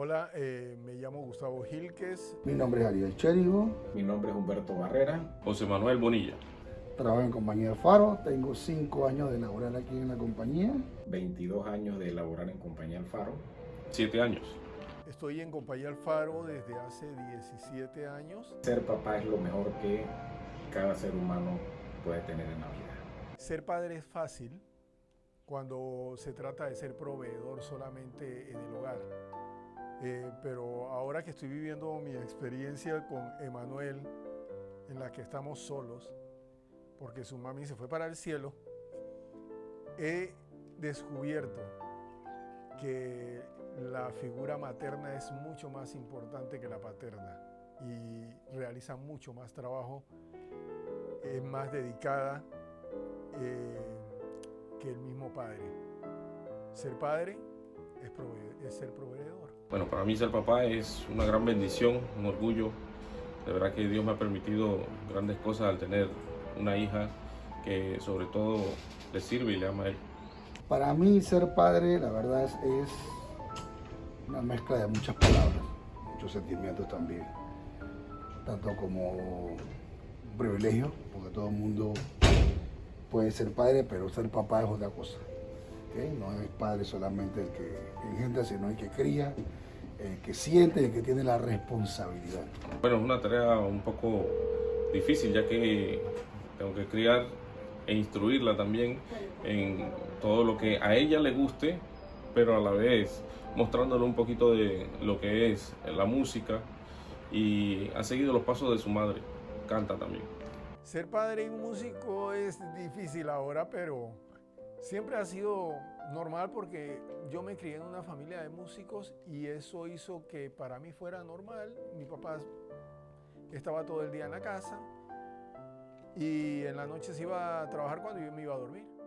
Hola, eh, me llamo Gustavo Gilques. Mi nombre es Ariel Chérigo. Mi nombre es Humberto Barrera. José Manuel Bonilla. Trabajo en compañía Alfaro. Tengo 5 años de laborar aquí en la compañía. 22 años de laborar en compañía Alfaro. 7 años. Estoy en compañía Alfaro desde hace 17 años. Ser papá es lo mejor que cada ser humano puede tener en la vida. Ser padre es fácil cuando se trata de ser proveedor solamente en el hogar. Eh, pero ahora que estoy viviendo mi experiencia con Emanuel, en la que estamos solos, porque su mami se fue para el cielo, he descubierto que la figura materna es mucho más importante que la paterna y realiza mucho más trabajo, es más dedicada eh, que el mismo padre. Ser padre es, es ser proveedor. Bueno, para mí ser papá es una gran bendición, un orgullo. De verdad que Dios me ha permitido grandes cosas al tener una hija que sobre todo le sirve y le ama a él. Para mí ser padre, la verdad es, una mezcla de muchas palabras, muchos sentimientos también. Tanto como un privilegio, porque todo el mundo puede ser padre, pero ser papá es otra cosa. No es padre solamente el que engendra, sino el que cría, el que siente, el que tiene la responsabilidad. Bueno, es una tarea un poco difícil, ya que tengo que criar e instruirla también en todo lo que a ella le guste, pero a la vez mostrándole un poquito de lo que es la música y ha seguido los pasos de su madre, canta también. Ser padre y músico es difícil ahora, pero Siempre ha sido normal porque yo me crié en una familia de músicos y eso hizo que para mí fuera normal. Mi papá estaba todo el día en la casa y en la noche se iba a trabajar cuando yo me iba a dormir.